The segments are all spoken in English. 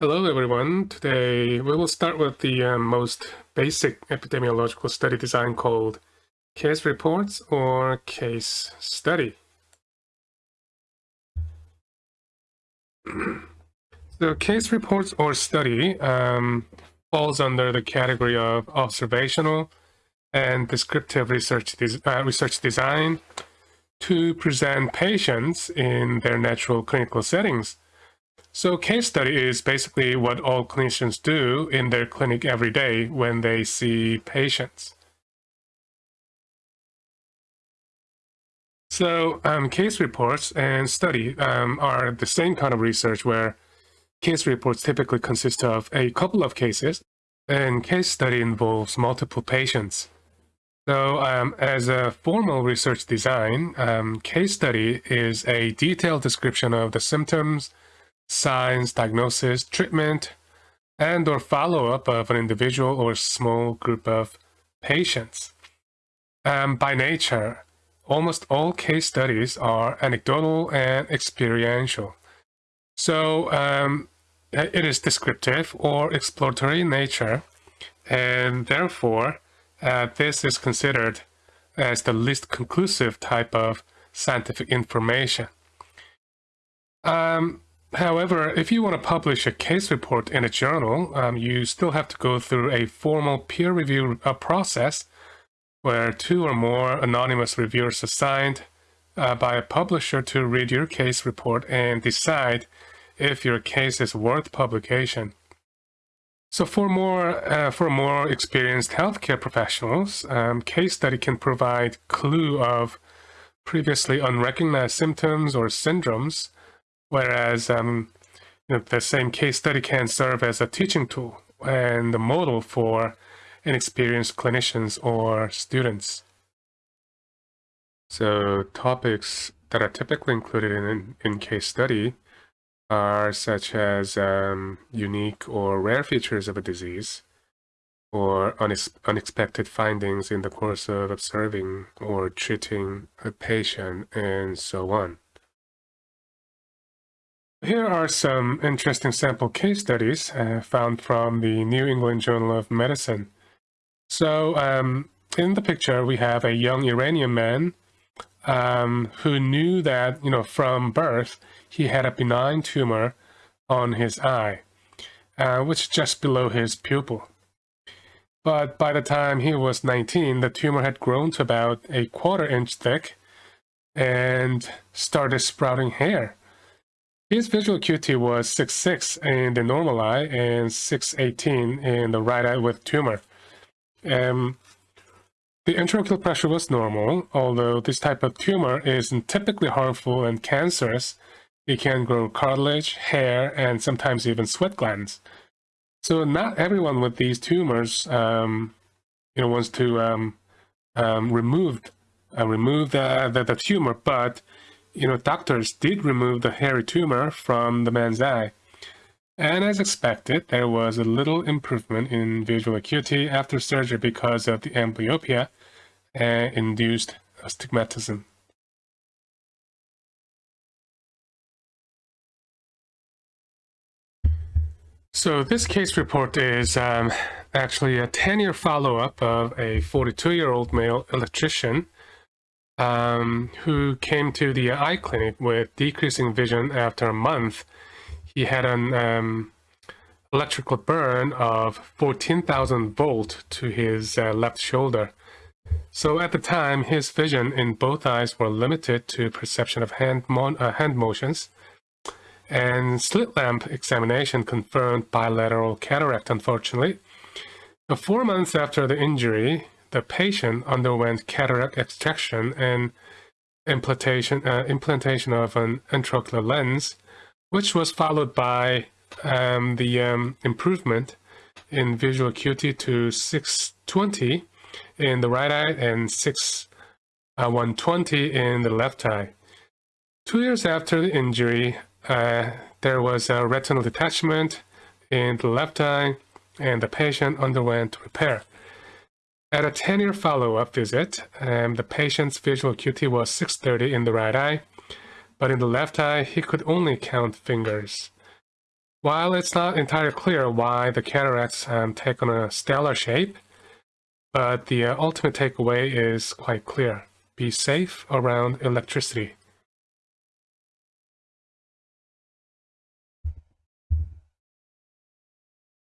Hello everyone. Today we will start with the uh, most basic epidemiological study design called case reports or case study. so case reports or study um, falls under the category of observational and descriptive research, uh, research design to present patients in their natural clinical settings so case study is basically what all clinicians do in their clinic every day when they see patients. So um, case reports and study um, are the same kind of research where case reports typically consist of a couple of cases and case study involves multiple patients. So um, as a formal research design, um, case study is a detailed description of the symptoms, signs, diagnosis, treatment, and or follow-up of an individual or small group of patients. Um, by nature, almost all case studies are anecdotal and experiential. So um, it is descriptive or exploratory in nature, and therefore uh, this is considered as the least conclusive type of scientific information. Um, However, if you want to publish a case report in a journal, um, you still have to go through a formal peer review uh, process where two or more anonymous reviewers assigned uh, by a publisher to read your case report and decide if your case is worth publication. So for more, uh, for more experienced healthcare professionals, um, case study can provide clue of previously unrecognized symptoms or syndromes Whereas um, you know, the same case study can serve as a teaching tool and a model for inexperienced clinicians or students. So topics that are typically included in, in case study are such as um, unique or rare features of a disease, or unex unexpected findings in the course of observing or treating a patient, and so on. Here are some interesting sample case studies uh, found from the New England Journal of Medicine. So um, in the picture, we have a young Iranian man um, who knew that, you know, from birth, he had a benign tumor on his eye, uh, which is just below his pupil. But by the time he was 19, the tumor had grown to about a quarter inch thick and started sprouting hair. His visual acuity was 6.6 in the normal eye and 6.18 in the right eye with tumor. Um, the intraocular pressure was normal, although this type of tumor isn't typically harmful and cancerous. It can grow cartilage, hair, and sometimes even sweat glands. So not everyone with these tumors, um, you know, wants to um, um, remove uh, remove the, the, the tumor, but you know, doctors did remove the hairy tumor from the man's eye. And as expected, there was a little improvement in visual acuity after surgery because of the amblyopia and induced astigmatism. So this case report is um, actually a 10-year follow-up of a 42-year-old male electrician um, who came to the eye clinic with decreasing vision after a month. He had an um, electrical burn of 14,000 volt to his uh, left shoulder. So at the time, his vision in both eyes were limited to perception of hand, uh, hand motions. And slit lamp examination confirmed bilateral cataract, unfortunately. Four months after the injury, the patient underwent cataract extraction and implantation, uh, implantation of an intraocular lens, which was followed by um, the um, improvement in visual acuity to 620 in the right eye and 6120 uh, in the left eye. Two years after the injury, uh, there was a retinal detachment in the left eye and the patient underwent repair. At a 10-year follow-up visit, um, the patient's visual acuity was 630 in the right eye, but in the left eye, he could only count fingers. While it's not entirely clear why the cataracts um, take on a stellar shape, but the uh, ultimate takeaway is quite clear. Be safe around electricity.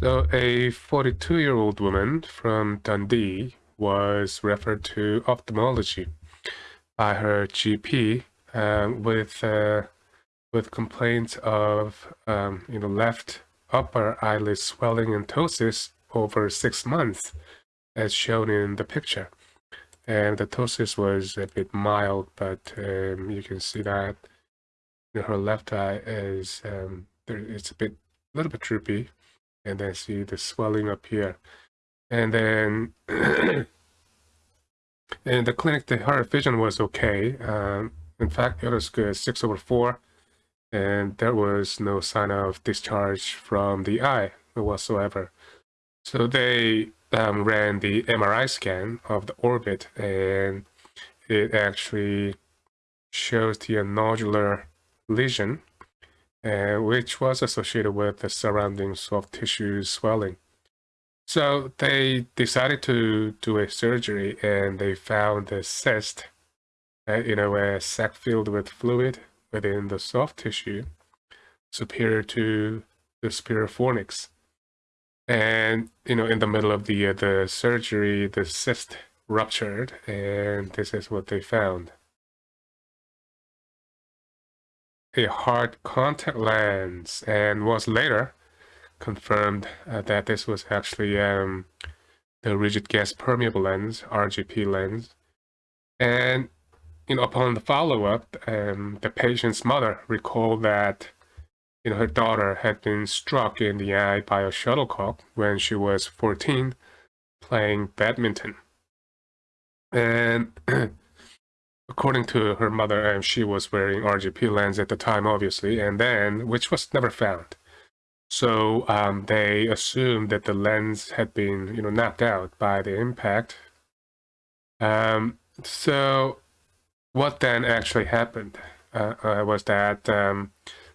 So a 42-year-old woman from Dundee was referred to ophthalmology by her GP um, with uh, with complaints of um, you know left upper eyelid swelling and ptosis over six months, as shown in the picture. And the ptosis was a bit mild, but um, you can see that you know, her left eye is um, there, it's a bit a little bit droopy, and then see the swelling up here, and then. In the clinic, the her vision was okay. Um, in fact, it was good, 6 over 4, and there was no sign of discharge from the eye whatsoever. So they um, ran the MRI scan of the orbit, and it actually shows the nodular lesion, uh, which was associated with the surrounding soft tissue swelling. So they decided to do a surgery and they found a cyst, uh, you know, a sac filled with fluid within the soft tissue superior to the superior fornix. And, you know, in the middle of the, uh, the surgery, the cyst ruptured and this is what they found. A hard contact lens and was later confirmed uh, that this was actually um, the rigid gas permeable lens, RGP lens. And you know, upon the follow-up, um, the patient's mother recalled that you know, her daughter had been struck in the eye by a shuttlecock when she was 14 playing badminton. And according to her mother, and she was wearing RGP lens at the time, obviously, and then, which was never found. So um, they assumed that the lens had been, you know, knocked out by the impact. Um, so what then actually happened uh, uh, was that um,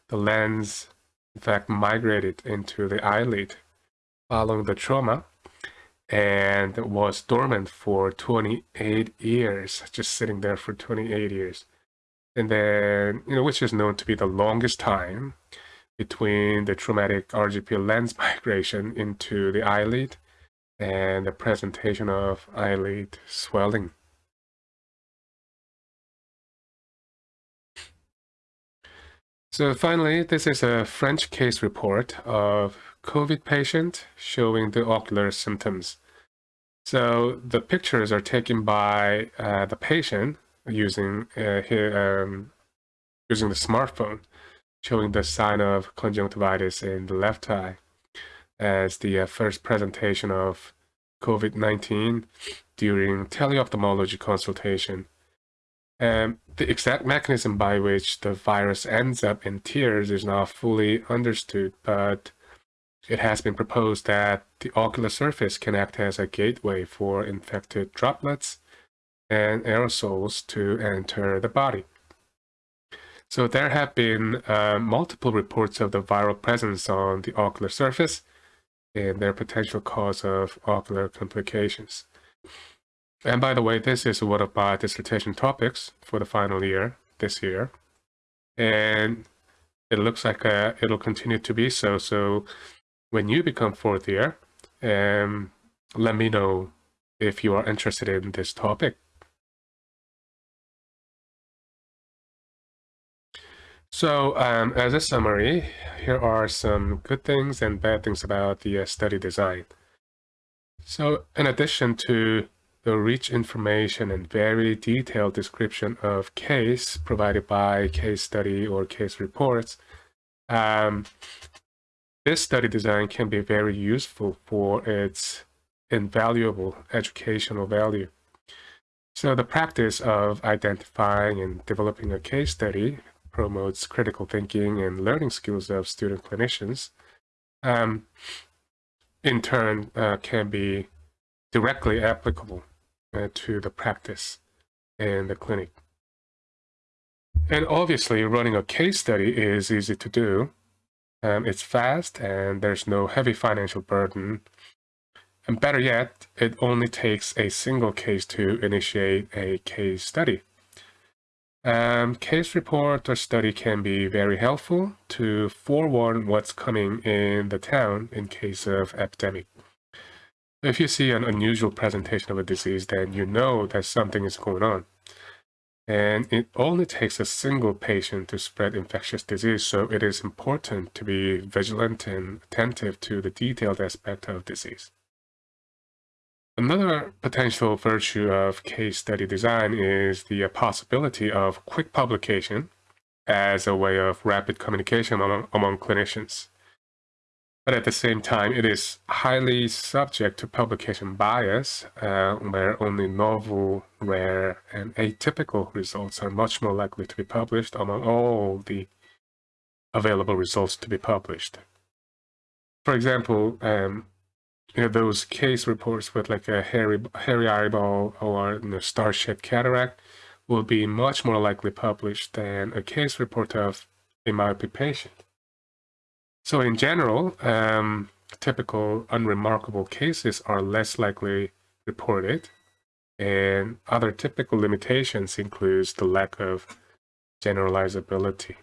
the lens, in fact, migrated into the eyelid following the trauma and was dormant for 28 years, just sitting there for 28 years. And then, you know, which is known to be the longest time between the traumatic RGP lens migration into the eyelid and the presentation of eyelid swelling. So finally, this is a French case report of COVID patient showing the ocular symptoms. So the pictures are taken by uh, the patient using uh, his, um, using the smartphone showing the sign of conjunctivitis in the left eye as the uh, first presentation of COVID-19 during teleophthalmology consultation. Um, the exact mechanism by which the virus ends up in tears is not fully understood, but it has been proposed that the ocular surface can act as a gateway for infected droplets and aerosols to enter the body. So there have been uh, multiple reports of the viral presence on the ocular surface and their potential cause of ocular complications. And by the way, this is one of my dissertation topics for the final year this year. And it looks like uh, it'll continue to be so. So when you become fourth year, um, let me know if you are interested in this topic. So um, as a summary, here are some good things and bad things about the uh, study design. So in addition to the rich information and very detailed description of case provided by case study or case reports, um, this study design can be very useful for its invaluable educational value. So the practice of identifying and developing a case study promotes critical thinking and learning skills of student clinicians, um, in turn uh, can be directly applicable uh, to the practice in the clinic. And obviously, running a case study is easy to do. Um, it's fast and there's no heavy financial burden. And better yet, it only takes a single case to initiate a case study. Um, case report or study can be very helpful to forewarn what's coming in the town in case of epidemic. If you see an unusual presentation of a disease, then you know that something is going on. And it only takes a single patient to spread infectious disease, so it is important to be vigilant and attentive to the detailed aspect of disease. Another potential virtue of case study design is the possibility of quick publication as a way of rapid communication among, among clinicians. But at the same time, it is highly subject to publication bias, uh, where only novel, rare, and atypical results are much more likely to be published among all the available results to be published. For example, um, you know, those case reports with like a hairy, hairy eyeball or you know, star-shaped cataract will be much more likely published than a case report of a myopathy patient. So in general, um, typical unremarkable cases are less likely reported, and other typical limitations includes the lack of generalizability.